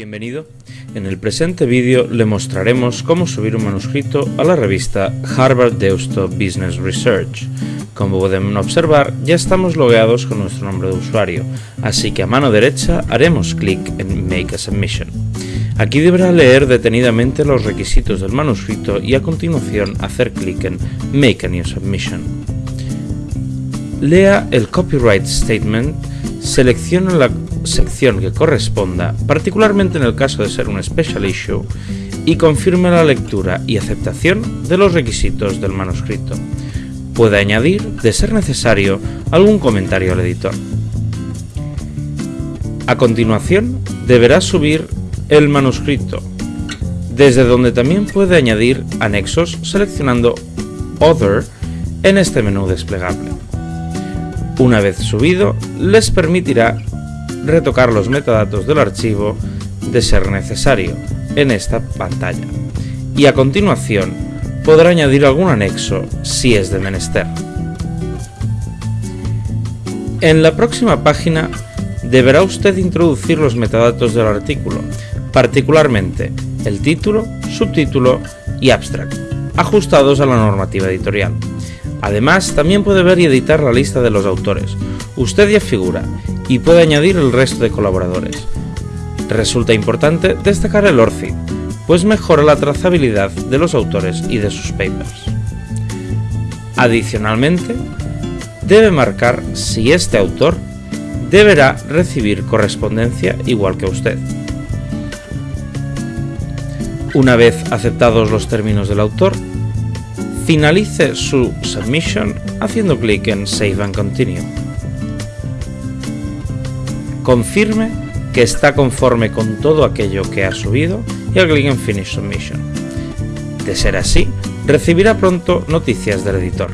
Bienvenido. En el presente vídeo le mostraremos cómo subir un manuscrito a la revista Harvard Deusto Business Research. Como pueden observar, ya estamos logueados con nuestro nombre de usuario, así que a mano derecha haremos clic en Make a Submission. Aquí deberá leer detenidamente los requisitos del manuscrito y a continuación hacer clic en Make a New Submission. Lea el Copyright Statement, seleccione la sección que corresponda, particularmente en el caso de ser un special issue, y confirme la lectura y aceptación de los requisitos del manuscrito. Puede añadir, de ser necesario, algún comentario al editor. A continuación, deberá subir el manuscrito, desde donde también puede añadir anexos seleccionando Other en este menú desplegable. Una vez subido, les permitirá retocar los metadatos del archivo de ser necesario en esta pantalla y a continuación podrá añadir algún anexo si es de menester. En la próxima página deberá usted introducir los metadatos del artículo, particularmente el título, subtítulo y abstract, ajustados a la normativa editorial. Además, también puede ver y editar la lista de los autores. Usted ya figura y puede añadir el resto de colaboradores. Resulta importante destacar el ORCID, pues mejora la trazabilidad de los autores y de sus papers. Adicionalmente, debe marcar si este autor deberá recibir correspondencia igual que usted. Una vez aceptados los términos del autor, finalice su submission haciendo clic en Save and Continue confirme que está conforme con todo aquello que ha subido y al clic en Finish Submission. De ser así, recibirá pronto noticias del editor.